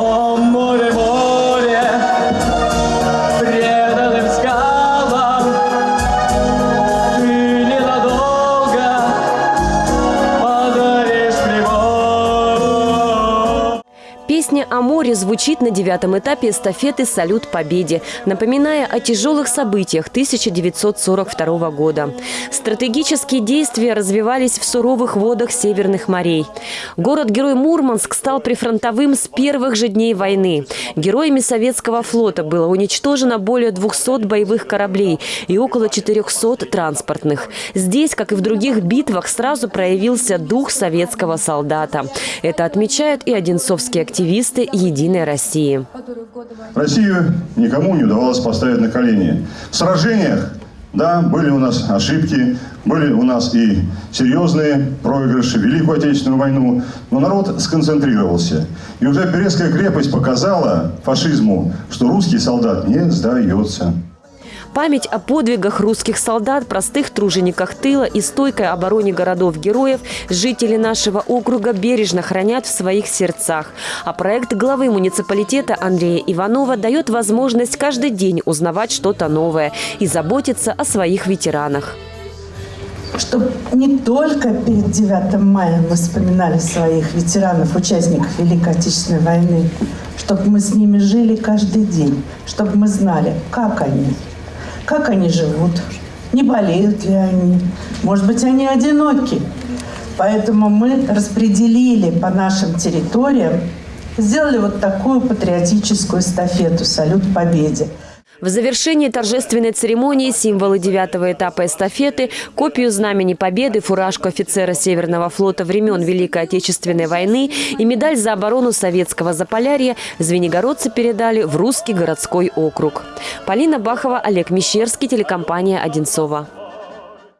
О, Песня о море звучит на девятом этапе эстафеты «Салют Победе», напоминая о тяжелых событиях 1942 года. Стратегические действия развивались в суровых водах северных морей. Город-герой Мурманск стал прифронтовым с первых же дней войны. Героями советского флота было уничтожено более 200 боевых кораблей и около 400 транспортных. Здесь, как и в других битвах, сразу проявился дух советского солдата. Это отмечают и одинцовские активисты «Единой России». Россию никому не удавалось поставить на колени. В сражениях, да, были у нас ошибки, были у нас и серьезные проигрыши в Великую Отечественную войну, но народ сконцентрировался. И уже Березская крепость показала фашизму, что русский солдат не сдается. Память о подвигах русских солдат, простых тружениках тыла и стойкой обороне городов-героев жители нашего округа бережно хранят в своих сердцах. А проект главы муниципалитета Андрея Иванова дает возможность каждый день узнавать что-то новое и заботиться о своих ветеранах. чтобы не только перед 9 мая мы вспоминали своих ветеранов, участников Великой Отечественной войны, чтобы мы с ними жили каждый день, чтобы мы знали, как они, как они живут, не болеют ли они, может быть, они одиноки. Поэтому мы распределили по нашим территориям, сделали вот такую патриотическую эстафету «Салют Победе». В завершении торжественной церемонии символы девятого этапа эстафеты, копию Знамени Победы, фуражку офицера Северного флота времен Великой Отечественной войны и медаль за оборону советского Заполярья звенигородцы передали в Русский городской округ. Полина Бахова, Олег Мещерский, телекомпания «Одинцова».